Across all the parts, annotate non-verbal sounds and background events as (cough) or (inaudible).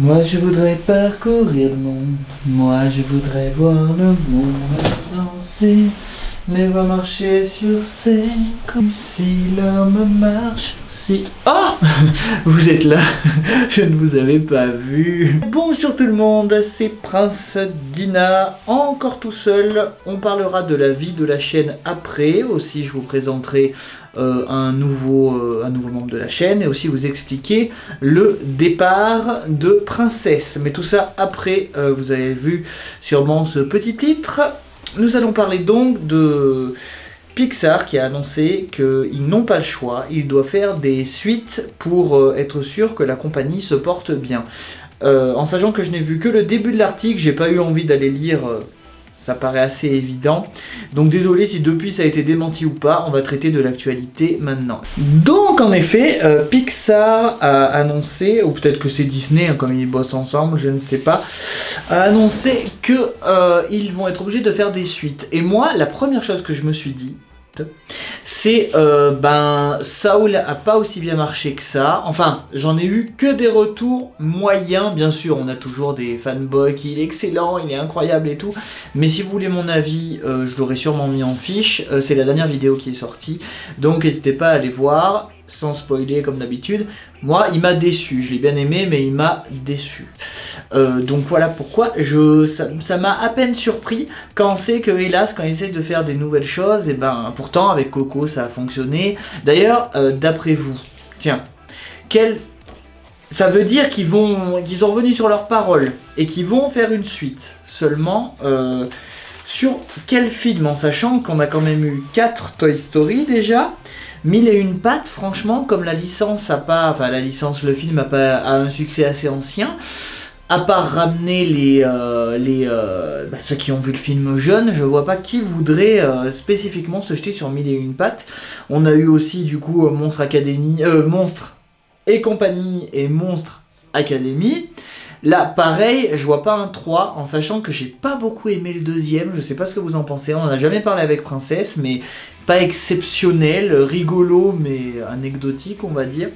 Moi je voudrais parcourir le monde, moi je voudrais voir le monde danser, les voir marcher sur scène comme si l'homme marche Oh (laughs) Vous êtes là, (laughs) je ne vous avais pas vu. Bonjour tout le monde, c'est Prince Dina, encore tout seul. On parlera de la vie de la chaîne après, aussi je vous présenterai euh, un, nouveau, euh, un nouveau membre de la chaîne et aussi vous expliquer le départ de Princesse. Mais tout ça après, euh, vous avez vu sûrement ce petit titre. Nous allons parler donc de Pixar qui a annoncé qu'ils n'ont pas le choix, ils doivent faire des suites pour être sûr que la compagnie se porte bien. en sachant que je n'ai vu que le début de l'article, j'ai pas eu envie d'aller lire ça paraît assez évident. Donc désolé si depuis ça a été démenti ou pas, on va traiter de l'actualité maintenant. Donc en effet, euh, Pixar a annoncé, ou peut-être que c'est Disney, hein, comme ils bossent ensemble, je ne sais pas, a annoncé qu'ils euh, vont être obligés de faire des suites. Et moi, la première chose que je me suis dit, Yeah. C'est euh, ben Saul a pas aussi bien marché que ça. Enfin, j'en ai eu que des retours moyens, bien sûr. On a toujours des fanboys qui il est excellent, il est incroyable et tout. Mais si vous voulez mon avis, euh, je l'aurais sûrement mis en fiche. Euh, c'est la dernière vidéo qui est sortie, donc n'hésitez pas à aller voir sans spoiler comme d'habitude. Moi, il m'a déçu. Je l'ai bien aimé, mais il m'a déçu. Donc voilà pourquoi je, ça m'a à peine surpris quand sait que, hélas, quand ils essayent de faire des nouvelles choses, et ben pourtant avec Coco ça a fonctionné. D'ailleurs, euh, d'après vous, tiens, quel... Ça veut dire qu'ils vont, qu'ils sont revenus sur leurs paroles et qu'ils vont faire une suite. Seulement, euh, sur quel film En sachant qu'on a quand même eu 4 Toy Story déjà, Mille et une pattes, franchement, comme la licence a pas, enfin la licence, le film a pas un succès assez ancien, à part ramener les, euh, les euh, bah, ceux qui ont vu le film jeune, je vois pas qui voudrait euh, spécifiquement se jeter sur Mille et une pattes. On a eu aussi du coup Monstre Academy, Monstre et compagnie et Monstre Academy. Là, pareil, je vois pas un 3, en sachant que j'ai pas beaucoup aimé le deuxième, je sais pas ce que vous en pensez, on en a jamais parlé avec Princesse, mais pas exceptionnel, rigolo, mais anecdotique, on va dire.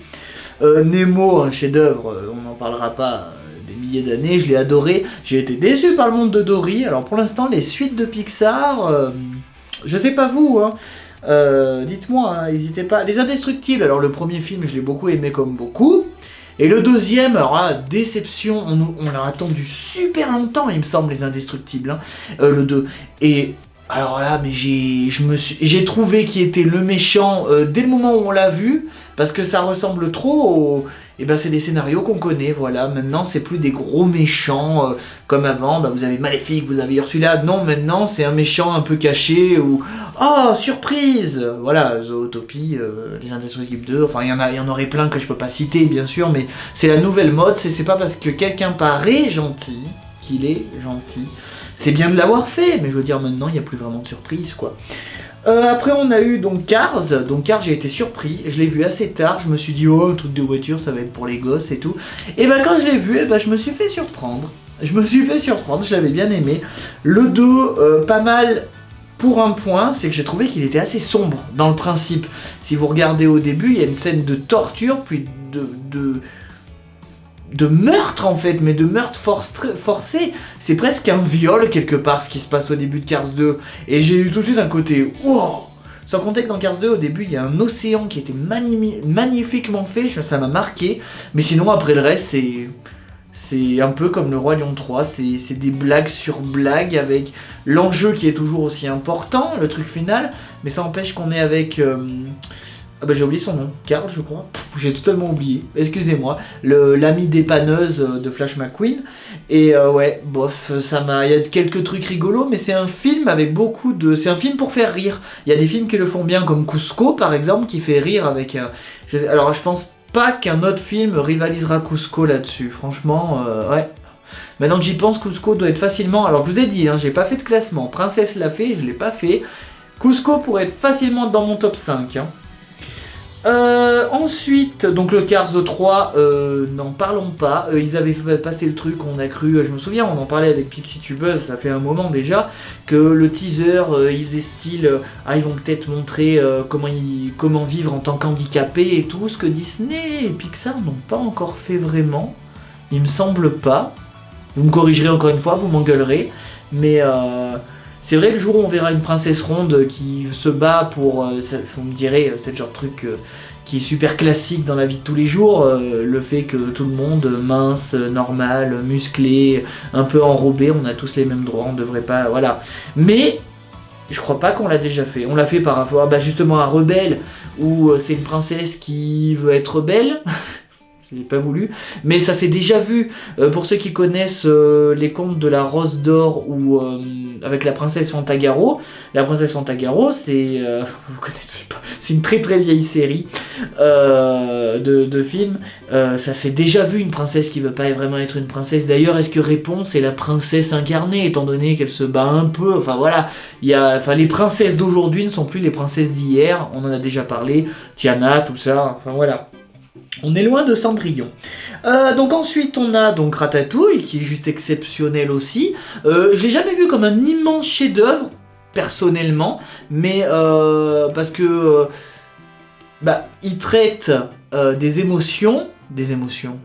Nemo, un chef-d'œuvre, euh, on n'en parlera pas milliers d'années, je l'ai adoré. J'ai été déçu par le monde de Dory, alors pour l'instant, les suites de Pixar, je sais pas vous, hein, dites-moi, hein, n'hésitez pas. Les Indestructibles, alors le premier film, je l'ai beaucoup aimé comme beaucoup. Et le deuxième, alors là, déception, on, l'a attendu super longtemps, il me semble, les Indestructibles, hein, euh, le 2. Et alors là, mais j'ai trouvé qui était le méchant euh, dès le moment où on l'a vu, parce que ça ressemble trop au... Et eh ben c'est des scénarios qu'on connaît, voilà. Maintenant, c'est plus des gros méchants euh, comme avant. Bah, vous avez Maléfique, vous avez Ursula. Non, maintenant, c'est un méchant un peu caché ou... Oh, surprise Voilà, Zootopie, euh, Les Indestructibles 2, enfin, il y, en a, y en aurait plein que je peux pas citer, bien sûr, mais c'est la nouvelle mode. C'est pas parce que quelqu'un paraît gentil qu'il est gentil. C'est bien de l'avoir fait, mais je veux dire, maintenant, il n'y a plus vraiment de surprise, quoi. Euh, après on a eu donc Cars, donc Cars j'ai été surpris, je l'ai vu assez tard, je me suis dit oh un truc de voiture ça va être pour les gosses et tout. Et bah quand je l'ai vu, bah, je me suis fait surprendre, je me suis fait surprendre, je l'avais bien aimé. Le dos euh, pas mal pour un point, c'est que j'ai trouvé qu'il était assez sombre dans le principe. Si vous regardez au début, il y a une scène de torture, puis de, de de meurtre en fait, mais de meurtre forcé. C'est presque un viol quelque part ce qui se passe au début de Cars 2. Et j'ai eu tout de suite un côté Sans compter que dans Cars 2 au début il y a un océan qui était magnifiquement fait, ça m'a marqué. Mais sinon après le reste c'est... C'est un peu comme le Roi Lion 3, c'est des blagues sur blagues avec l'enjeu qui est toujours aussi important, le truc final, mais ça empêche qu'on est avec... Euh, ah bah j'ai oublié son nom, Carl je crois, j'ai totalement oublié, excusez-moi, l'ami dépanneuse euh, de Flash McQueen, et euh, ouais, bof, ça m'a, il y a quelques trucs rigolos, mais c'est un film avec beaucoup de, c'est un film pour faire rire, il y a des films qui le font bien, comme Cusco par exemple, qui fait rire avec, euh, alors je pense pas qu'un autre film rivalisera Cusco là-dessus, franchement, ouais, Maintenant que j'y pense, Cusco doit être facilement... Alors je vous ai dit, hein, j'ai pas fait de classement. Princesse l'a fait, je l'ai pas fait. Cusco pourrait être facilement dans mon top 5. Hein. Euh, ensuite, donc le Cars 3, euh, n'en parlons pas, euh, ils avaient passé le truc, on a cru, je me souviens, on en parlait avec PixieTubeuse, ça fait un moment déjà, que le teaser, il faisait style, ah ils vont peut-être montrer comment, comment vivre en tant qu'handicapé et tout, ce que Disney et Pixar n'ont pas encore fait vraiment. Il me semble pas. Vous me corrigerez encore une fois, vous m'engueulerez. Mais euh, c'est vrai que le jour où on verra une princesse ronde qui se bat pour... Euh, vous me direz, euh, c'est genre de truc euh, qui est super classique dans la vie de tous les jours. le fait que tout le monde, mince, normal, musclé, un peu enrobé, on a tous les mêmes droits, on devrait pas... Voilà. Mais je crois pas qu'on l'a déjà fait. On l'a fait par rapport bah, justement à Rebelle, où c'est une princesse qui veut être belle. Je l'ai pas voulu. Mais ça s'est déjà vu. Euh, pour ceux qui connaissent euh, les contes de la Rose d'Or ou euh, avec la princesse Fantagaro, la princesse Fantagaro, c'est. (laughs) vous connaissez pas. C'est une très très vieille série de, films. Ça s'est déjà vu une princesse qui veut pas vraiment être une princesse. D'ailleurs, est-ce que Réponse est la princesse incarnée, étant donné qu'elle se bat un peu? Enfin voilà. Il y a, enfin, les princesses d'aujourd'hui ne sont plus les princesses d'hier. On en a déjà parlé. Tiana, tout ça. Enfin voilà. On est loin de Cendrillon. Euh, donc ensuite on a donc Ratatouille qui est juste exceptionnel aussi. Euh, je l'ai jamais vu comme un immense chef-d'œuvre personnellement, mais euh, parce que euh, bah il traite des émotions, des émotions.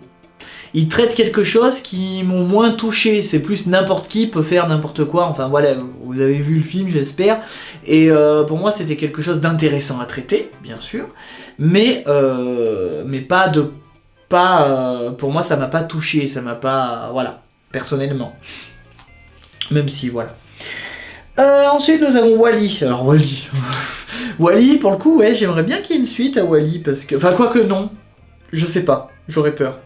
Il traite quelque chose qui m'ont moins touché. C'est plus n'importe qui peut faire n'importe quoi. Enfin voilà, vous avez vu le film, j'espère. Et euh, pour moi, c'était quelque chose d'intéressant à traiter, bien sûr, mais euh, pas de pas. euh, pour moi, ça m'a pas touché, ça m'a pas voilà personnellement. Même si voilà. Ensuite, nous avons Wally. Alors Wally, (laughs) Wally, pour le coup, ouais, j'aimerais bien qu'il y ait une suite à Wally parce que, enfin quoi que non, je sais pas, j'aurais peur.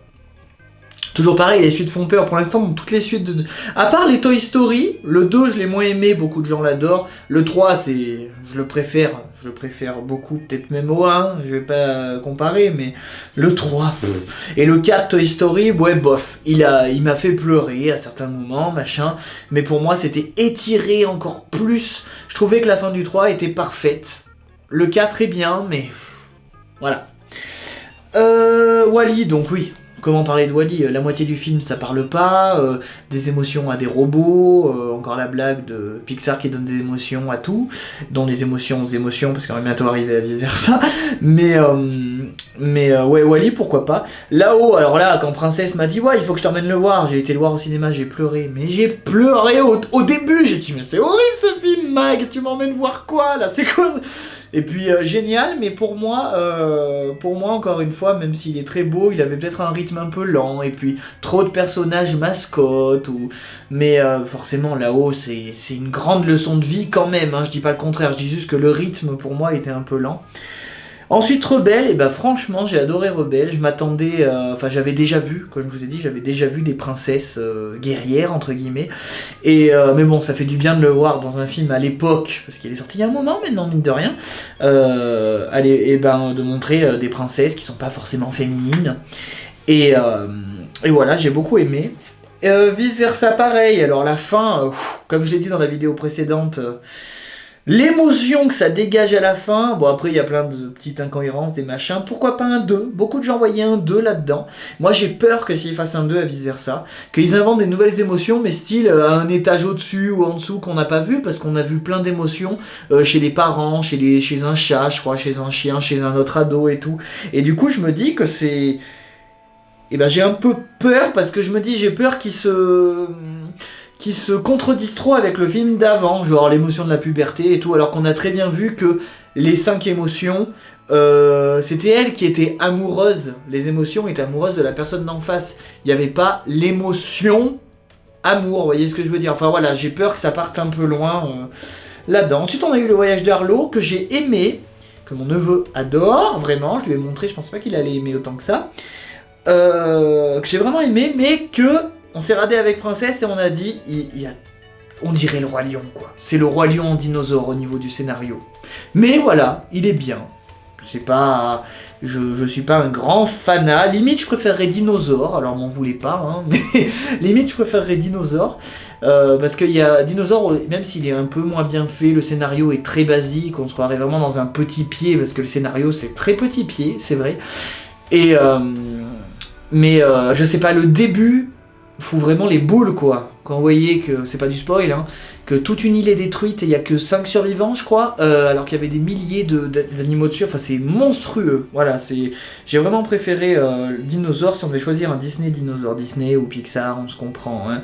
Toujours pareil, les suites font peur. Pour l'instant, toutes les suites de... À part les Toy Story, le 2, je l'ai moins aimé, beaucoup de gens l'adorent. Le 3, c'est... Je le préfère, je le préfère beaucoup, peut-être même au 1, je vais pas comparer, mais le 3. pff. Et le 4, Toy Story, ouais, bof. Il a, il m'a fait pleurer à certains moments, machin. Mais pour moi, c'était étiré encore plus. Je trouvais que la fin du 3 était parfaite. Le 4 est bien, mais... Voilà. Euh, Wally, donc oui, Comment parler de Wally La moitié du film, ça parle pas. euh, des émotions à des robots. euh, encore la blague de Pixar qui donne des émotions à tout. Dont les émotions aux émotions, parce qu'on va bientôt arriver à vice versa. (laughs) Mais, euh, mais euh, ouais, Wally, pourquoi pas. Là-haut, alors là, quand Princesse m'a dit, ouais, il faut que je t'emmène le voir. J'ai été le voir au cinéma, j'ai pleuré. Mais j'ai pleuré au, au début. J'ai dit, mais c'est horrible ce film, Mag. Tu m'emmènes voir quoi là C'est quoi et puis euh, génial, mais pour moi, euh, pour moi encore une fois, même s'il est très beau, il avait peut-être un rythme un peu lent, et puis trop de personnages mascottes, ou... mais euh, forcément là-haut c'est une grande leçon de vie quand même, hein, je dis pas le contraire, je dis juste que le rythme pour moi était un peu lent. Ensuite Rebelle, et ben franchement j'ai adoré Rebelle, je m'attendais, euh, enfin j'avais déjà vu, comme je vous ai dit, j'avais déjà vu des princesses euh, guerrières entre guillemets, et euh, mais bon ça fait du bien de le voir dans un film à l'époque, parce qu'il est sorti il y a un moment maintenant mine de rien, allez, et ben de montrer des princesses qui sont pas forcément féminines, et, voilà j'ai beaucoup aimé. Vice versa pareil, alors la fin, comme je l'ai dit dans la vidéo précédente, L'émotion que ça dégage à la fin, bon après il y a plein de petites incohérences, des machins, pourquoi pas un 2 Beaucoup de gens voyaient un 2 là-dedans. Moi j'ai peur que s'ils fassent un 2 à vice versa, qu'ils inventent des nouvelles émotions, mais style euh, à un étage au-dessus ou en dessous qu'on n'a pas vu, parce qu'on a vu plein d'émotions euh, chez les parents, chez, les, chez un chat, je crois, chez un chien, chez un autre ado et tout. Et du coup je me dis que c'est... Et ben j'ai un peu peur parce que je me dis j'ai peur qu'ils se qui se contredisent trop avec le film d'avant, genre l'émotion de la puberté et tout, alors qu'on a très bien vu que les cinq émotions, euh, c'était elle qui était amoureuse, les émotions étaient amoureuses de la personne d'en face. Il n'y avait pas l'émotion amour, vous voyez ce que je veux dire Enfin voilà, j'ai peur que ça parte un peu loin euh, là-dedans. Ensuite on a eu le voyage d'Arlo, que j'ai aimé, que mon neveu adore, vraiment, je lui ai montré, je pensais pas qu'il allait aimer autant que ça. Euh, que j'ai vraiment aimé, mais que on s'est radé avec Princesse et on a dit, il, il y a, on dirait le roi lion quoi. C'est le roi lion en dinosaure au niveau du scénario. Mais voilà, il est bien. C'est pas, je, je suis pas un grand fanat. Limite, je préférerais dinosaure. Alors m'en voulez pas, hein, (laughs) mais limite, je préférerais dinosaure. Euh, parce qu'il y a Dinosaure, même s'il est un peu moins bien fait, le scénario est très basique, on se croirait vraiment dans un petit pied, parce que le scénario c'est très petit pied, c'est vrai. Et euh, mais euh, je sais pas, le début fout vraiment les boules quoi. quand vous voyez que, c'est pas du spoil, hein, que toute une île est détruite et il n'y a que 5 survivants, je crois, euh, alors qu'il y avait des milliers d'animaux dessus, enfin c'est monstrueux. Voilà, c'est j'ai vraiment préféré euh, dinosaure si on devait choisir un Disney dinosaure, Disney ou Pixar, on se comprend. Hein.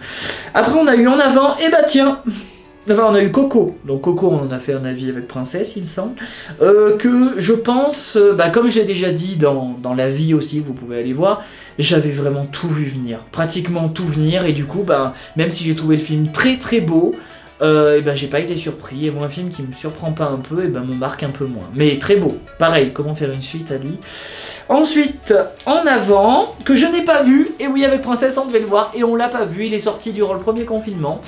Après on a eu en avant, et bah tiens On a eu Coco, donc Coco on en a fait un avis avec Princesse il me semble, euh, que je pense, euh, bah, comme je l'ai déjà dit dans, dans, la vie aussi, vous pouvez aller voir, j'avais vraiment tout vu venir, pratiquement tout venir, et du coup, bah, même si j'ai trouvé le film très très beau, euh, et ben j'ai pas été surpris, et moi un film qui me surprend pas un peu, et ben me marque un peu moins. Mais très beau, pareil, comment faire une suite à lui. Ensuite, en avant, que je n'ai pas vu, et oui avec Princesse on devait le voir, et on l'a pas vu, il est sorti durant le premier confinement,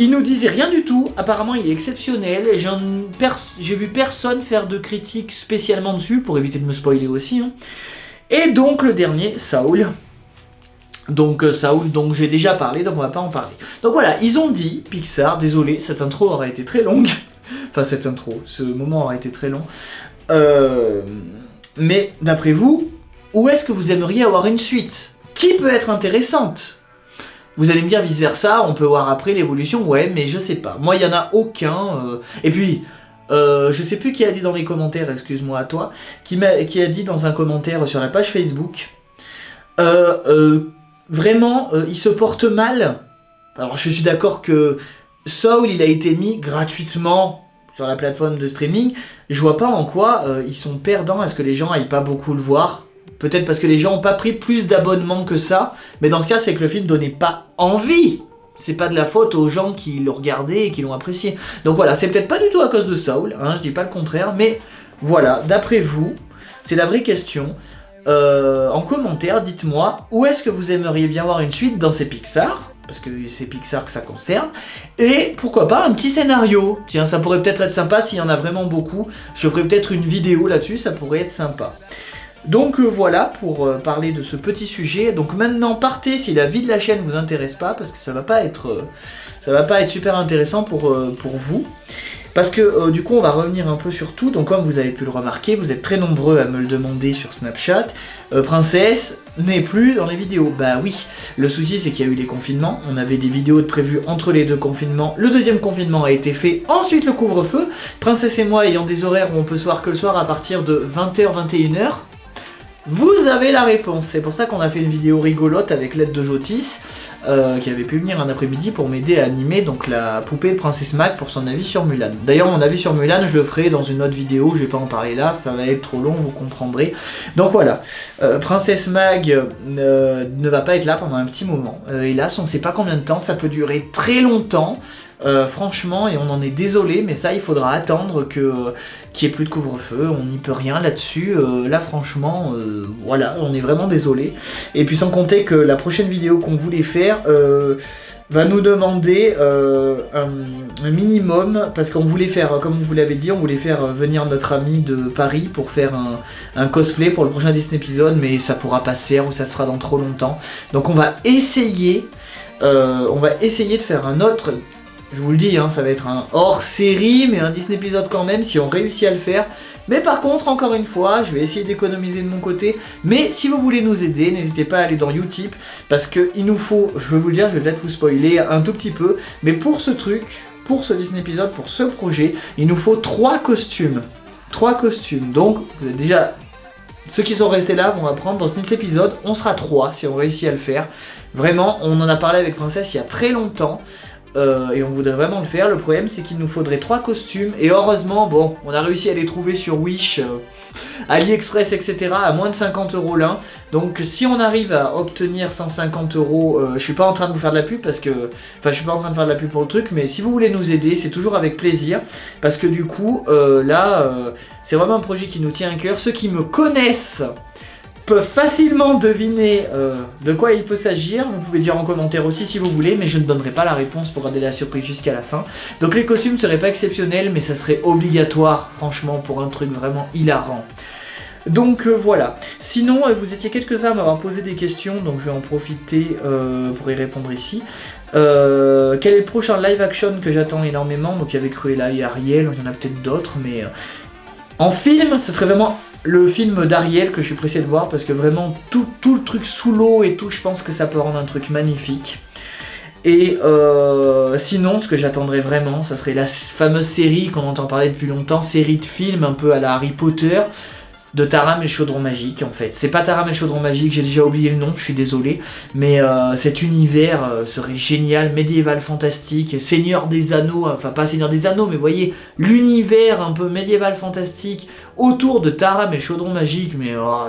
il nous disait rien du tout, apparemment il est exceptionnel, j'ai vu personne faire de critiques spécialement dessus, pour éviter de me spoiler aussi. Hein. Et donc le dernier, Saul. Donc euh, Saul, donc j'ai déjà parlé, donc on va pas en parler. Donc voilà, ils ont dit, Pixar, désolé, cette intro aura été très longue. (laughs) enfin cette intro, ce moment aura été très long. Euh, mais d'après vous, où est-ce que vous aimeriez avoir une suite Qui peut être intéressante? Vous allez me dire vice versa, on peut voir après l'évolution, ouais, mais je sais pas. Moi, il y en a aucun. Euh. Et puis, euh, je sais plus qui a dit dans les commentaires, excuse-moi à toi, qui, a, qui a dit dans un commentaire sur la page Facebook, euh, vraiment, il se porte mal. Alors, je suis d'accord que Soul, il a été mis gratuitement sur la plateforme de streaming. Je vois pas en quoi ils sont perdants à ce que les gens aillent pas beaucoup le voir? Peut-être parce que les gens n'ont pas pris plus d'abonnements que ça. Mais dans ce cas, c'est que le film donnait pas envie. C'est pas de la faute aux gens qui l'ont regardé et qui l'ont apprécié. Donc voilà, c'est peut-être pas du tout à cause de Saul, hein, je dis pas le contraire. Mais voilà, d'après vous, c'est la vraie question. Euh, en commentaire, dites-moi où est-ce que vous aimeriez bien voir une suite dans ces Pixar? Parce que c'est Pixar que ça concerne, et pourquoi pas un petit scénario? Tiens, ça pourrait peut-être être sympa s'il y en a vraiment beaucoup. Je ferai peut-être une vidéo là-dessus, ça pourrait être sympa. Donc euh, voilà pour euh, parler de ce petit sujet. Donc maintenant partez si la vie de la chaîne vous intéresse pas parce que ça va pas être euh, ça va pas être super intéressant pour, vous. Parce que du coup on va revenir un peu sur tout, donc comme vous avez pu le remarquer, vous êtes très nombreux à me le demander sur Snapchat, Princesse n'est plus dans les vidéos. Bah oui, le souci c'est qu'il y a eu des confinements, on avait des vidéos de prévues entre les deux confinements, le deuxième confinement a été fait, ensuite le couvre-feu, Princesse et moi ayant des horaires où on peut se voir que le soir à partir de 20h-21h, vous avez la réponse, c'est pour ça qu'on a fait une vidéo rigolote avec l'aide de Jotis, euh, qui avait pu venir un après-midi pour m'aider à animer donc la poupée Princesse Mag pour son avis sur Mulan. D'ailleurs mon avis sur Mulan je le ferai dans une autre vidéo, je vais pas en parler là, ça va être trop long, vous comprendrez. Donc voilà, euh, Princesse Mag euh, ne va pas être là pendant un petit moment, hélas on sait pas combien de temps, ça peut durer très longtemps, euh, franchement, et on en est désolé, mais ça, il faudra attendre que qu'il n'y ait plus de couvre-feu, on n'y peut rien là-dessus. Euh, là, franchement, euh, voilà, on est vraiment désolé. Et puis sans compter que la prochaine vidéo qu'on voulait faire va nous demander un, minimum, parce qu'on voulait faire, comme vous l'avez dit, on voulait faire venir notre ami de Paris pour faire un, cosplay pour le prochain Disney épisode, mais ça pourra pas se faire ou ça sera dans trop longtemps. Donc on va essayer, on va essayer de faire un autre je vous le dis, hein, ça va être un hors-série, mais un Disney épisode quand même, si on réussit à le faire. Mais par contre, encore une fois, je vais essayer d'économiser de mon côté. Mais si vous voulez nous aider, n'hésitez pas à aller dans Utip, parce qu'il nous faut, je vais vous le dire, je vais peut-être vous spoiler un tout petit peu, mais pour ce truc, pour ce Disney épisode, pour ce projet, il nous faut trois costumes. Trois costumes. Donc, déjà ceux qui sont restés là vont apprendre dans cet épisode, on sera trois si on réussit à le faire. Vraiment, on en a parlé avec Princesse il y a très longtemps. Euh, et on voudrait vraiment le faire. Le problème c'est qu'il nous faudrait trois costumes et heureusement bon on a réussi à les trouver sur Wish, euh, AliExpress etc à moins de 50 euros l'un. Donc si on arrive à obtenir 150 euros, euh, je suis pas en train de vous faire de la pub parce que, enfin je suis pas en train de faire de la pub pour le truc, mais si vous voulez nous aider c'est toujours avec plaisir parce que du coup là c'est vraiment un projet qui nous tient à cœur. Ceux qui me connaissent peuvent facilement deviner euh, de quoi il peut s'agir. Vous pouvez dire en commentaire aussi si vous voulez, mais je ne donnerai pas la réponse pour garder la surprise jusqu'à la fin. Donc les costumes seraient pas exceptionnels, mais ça serait obligatoire, franchement, pour un truc vraiment hilarant. Donc euh, voilà. Sinon, euh, vous étiez quelques-uns à m'avoir posé des questions, donc je vais en profiter pour y répondre ici. quel est le prochain live action que j'attends énormément? Donc il y avait Cruella et Ariel, il y en a peut-être d'autres, mais... en film, ce serait vraiment le film d'Ariel que je suis pressé de voir parce que vraiment tout, le truc sous l'eau et tout, je pense que ça peut rendre un truc magnifique. Et euh, sinon, ce que j'attendrais vraiment, ça serait la fameuse série qu'on entend parler depuis longtemps, série de films un peu à la Harry Potter, de Taram et chaudron magique en fait. C'est pas Taram et chaudron magique, j'ai déjà oublié le nom, je suis désolé. Mais euh, cet univers euh, serait génial, médiéval fantastique, Seigneur des Anneaux, enfin pas Seigneur des Anneaux, mais voyez, l'univers un peu médiéval fantastique autour de Taram et chaudron magique, mais oh,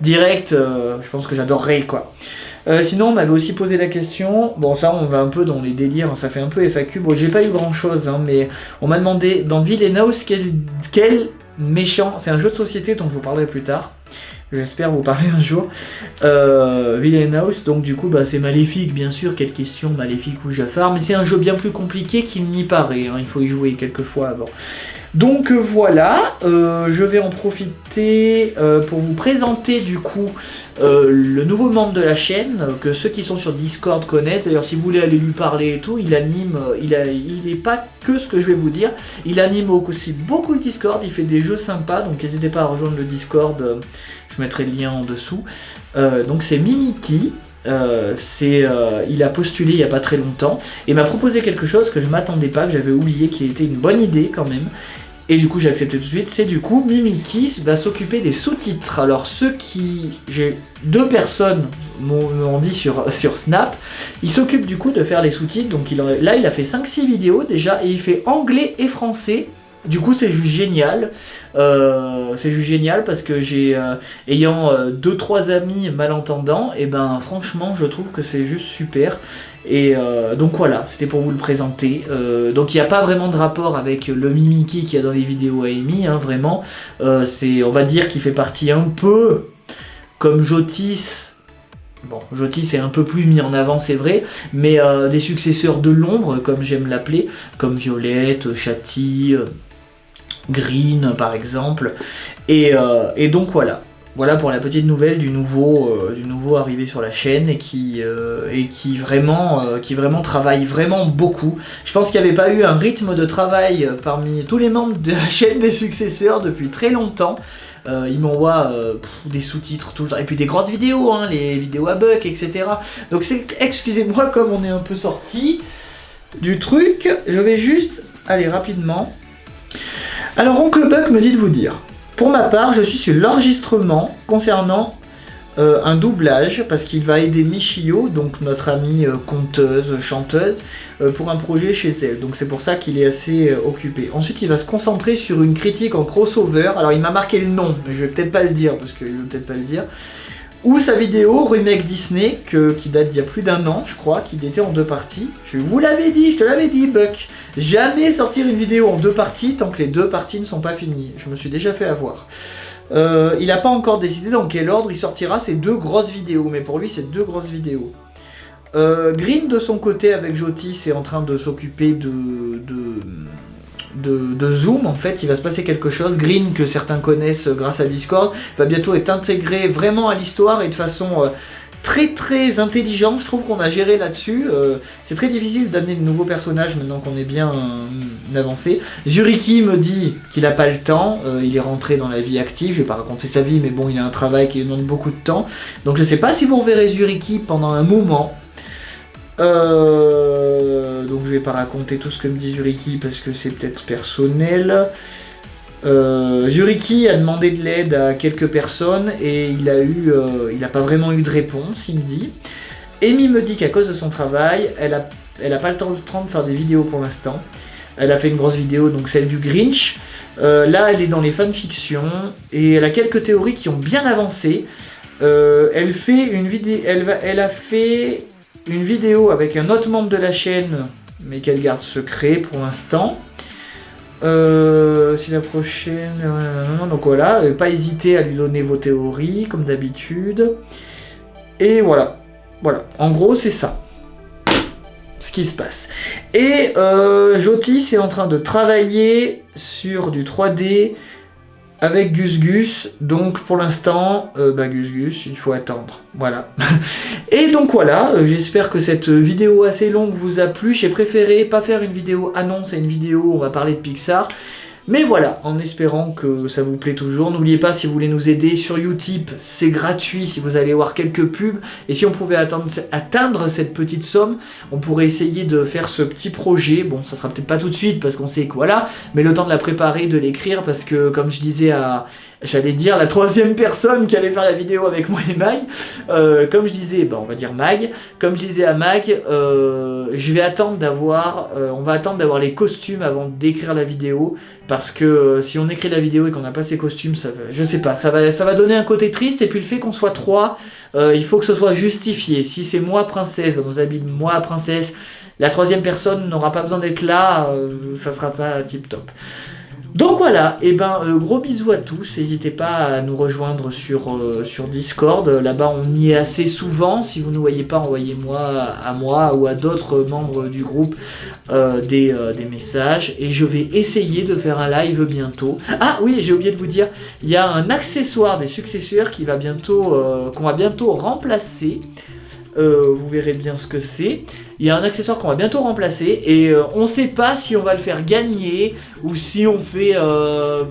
direct, je pense que j'adorerais quoi. sinon, on m'avait aussi posé la question, bon ça on va un peu dans les délires, ça fait un peu FAQ, bon j'ai pas eu grand chose, hein, mais on m'a demandé dans quel, quel méchant. C'est un jeu de société dont je vous parlerai plus tard. J'espère vous parler un jour. Euh, House, donc du coup, bah, c'est maléfique, bien sûr. Quelle question, maléfique ou Jafar. Mais c'est un jeu bien plus compliqué qu'il n'y paraît. Hein. Il faut y jouer quelques fois avant. Donc euh, voilà, euh, je vais en profiter euh, pour vous présenter du coup le nouveau membre de la chaîne, que ceux qui sont sur Discord connaissent. D'ailleurs, si vous voulez aller lui parler et tout, il anime, il n'est pas que ce que je vais vous dire, il anime aussi beaucoup le Discord, il fait des jeux sympas, donc n'hésitez pas à rejoindre le Discord, je mettrai le lien en dessous. donc c'est Mimiki, c'est, il a postulé il n'y a pas très longtemps et m'a proposé quelque chose que je m'attendais pas, que j'avais oublié, qui était une bonne idée quand même. Et du coup j'ai accepté tout de suite, c'est du coup Mimiki va s'occuper des sous-titres. Alors ceux qui... J'ai deux personnes m'ont dit sur, (laughs) sur Snap, il s'occupe du coup de faire les sous-titres. Donc là il a fait 5-6 vidéos déjà et il fait anglais et français. Du coup c'est juste génial, euh, c'est juste génial parce que j'ai, euh, ayant 2-3 euh, amis malentendants, et ben franchement je trouve que c'est juste super. Et donc voilà, c'était pour vous le présenter. Donc il n'y a pas vraiment de rapport avec le Mimiki qu'il y a dans les vidéos Amy, hein, vraiment. C'est, on va dire qu'il fait partie un peu comme Jotis. Bon, Jotis est un peu plus mis en avant, c'est vrai, mais des successeurs de l'ombre, comme j'aime l'appeler, comme Violette, Chati, Green par exemple. et donc voilà. Voilà pour la petite nouvelle du nouveau, euh, du nouveau arrivé sur la chaîne et qui, euh, et qui, vraiment, euh, qui vraiment travaille vraiment beaucoup. Je pense qu'il n'y avait pas eu un rythme de travail parmi tous les membres de la chaîne des successeurs depuis très longtemps. il m'envoie des sous-titres tout le temps, et puis des grosses vidéos, hein, les vidéos à Buck, etc. Donc excusez-moi comme on est un peu sorti du truc, je vais juste aller rapidement. Alors Oncle Buck me dit de vous dire, pour ma part, je suis sur l'enregistrement concernant euh, un doublage, parce qu'il va aider Michio, donc notre amie euh, conteuse, chanteuse, euh, pour un projet chez elle. Donc c'est pour ça qu'il est assez occupé. Ensuite, il va se concentrer sur une critique en crossover. Alors il m'a marqué le nom, mais je vais peut-être pas le dire, parce qu'il veut peut-être pas le dire. Ou sa vidéo remake Disney, qui date d'il y a plus d'un an, je crois, qui était en deux parties. Je vous l'avais dit, je te l'avais dit, Buck. Jamais sortir une vidéo en deux parties tant que les deux parties ne sont pas finies. Je me suis déjà fait avoir. Euh, il n'a pas encore décidé dans quel ordre il sortira ces deux grosses vidéos, mais pour lui, c'est deux grosses vidéos. Euh, Green, de son côté, avec Jotis, est en train de s'occuper de, de, Zoom, en fait, il va se passer quelque chose. Green, que certains connaissent grâce à Discord, va bientôt être intégré vraiment à l'histoire et de façon euh, très très intelligente. Je trouve qu'on a géré là-dessus. Euh, c'est très difficile d'amener de nouveaux personnages maintenant qu'on est bien euh, avancé. Zuriki me dit qu'il n'a pas le temps, il est rentré dans la vie active, je vais pas raconter sa vie, mais bon, il a un travail qui demande beaucoup de temps. Donc je sais pas si vous reverrez Zuriki pendant un moment. Euh, donc je vais pas raconter tout ce que me dit Zuriki parce que c'est peut-être personnel. Euh, Zuriki a demandé de l'aide à quelques personnes et il a eu, euh, il n'a pas vraiment eu de réponse, il me dit. Amy me dit qu'à cause de son travail, elle a, elle pas le temps, de faire des vidéos pour l'instant. Elle a fait une grosse vidéo, donc celle du Grinch. là, elle est dans les fanfictions et elle a quelques théories qui ont bien avancé. elle fait une vidéo, elle, elle a fait une vidéo avec un autre membre de la chaîne, mais qu'elle garde secret pour l'instant. Euh, si la prochaine... Donc voilà, pas hésiter à lui donner vos théories, comme d'habitude. Et voilà. Voilà, en gros, c'est ça. Ce qui se passe. Et euh, Jotis est en train de travailler sur du 3D avec Gus Gus, donc pour l'instant, euh, bah Gus Gus, il faut attendre, voilà. (laughs) Et donc voilà, euh, j'espère que cette vidéo assez longue vous a plu, j'ai préféré pas faire une vidéo annonce et une vidéo où on va parler de Pixar, Mais voilà, en espérant que ça vous plaît toujours. N'oubliez pas, si vous voulez nous aider sur Utip, c'est gratuit si vous allez voir quelques pubs. Et si on pouvait atteindre, cette petite somme, on pourrait essayer de faire ce petit projet. Bon, ça sera peut-être pas tout de suite parce qu'on sait que voilà, mais le temps de la préparer, de l'écrire, parce que comme je disais à, j'allais dire la troisième personne qui allait faire la vidéo avec moi et Mag. Euh, comme je disais, bah, on va dire Mag. Comme je disais à Mag, euh, je vais attendre d'avoir, euh, on va attendre d'avoir les costumes avant d'écrire la vidéo, parce que si on écrit la vidéo et qu'on n'a pas ces costumes, ça, je sais pas, ça va, ça va donner un côté triste. Et puis le fait qu'on soit trois, il faut que ce soit justifié. Si c'est moi princesse dans nos habits moi princesse, la troisième personne n'aura pas besoin d'être là, ça sera pas tip top. Donc voilà, et eh ben euh, gros bisous à tous, n'hésitez pas à nous rejoindre sur, euh, sur Discord, là-bas on y est assez souvent, si vous ne voyez pas, envoyez-moi à moi ou à d'autres membres du groupe euh, des, des, messages, et je vais essayer de faire un live bientôt. Ah oui, j'ai oublié de vous dire, il y a un accessoire des successeurs qui va bientôt, qu'on va bientôt remplacer, vous verrez bien ce que c'est. Il y a un accessoire qu'on va bientôt remplacer et euh, on sait pas si on va le faire gagner ou si on fait, euh,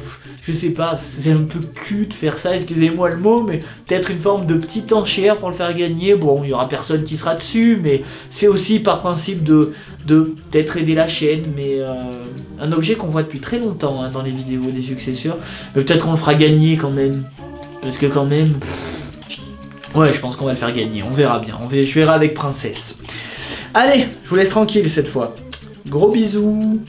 je sais pas, c'est un peu cul de faire ça, excusez-moi le mot, mais peut-être une forme de petite enchère pour le faire gagner. Bon, il y aura personne qui sera dessus, mais c'est aussi par principe de de peut-être aider la chaîne, mais euh, un objet qu'on voit depuis très longtemps hein, dans les vidéos des successeurs. Mais peut-être qu'on le fera gagner quand même, parce que quand même... Ouais, je pense qu'on va le faire gagner, on verra bien. Je verrai avec Princesse. Allez, je vous laisse tranquille cette fois. Gros bisous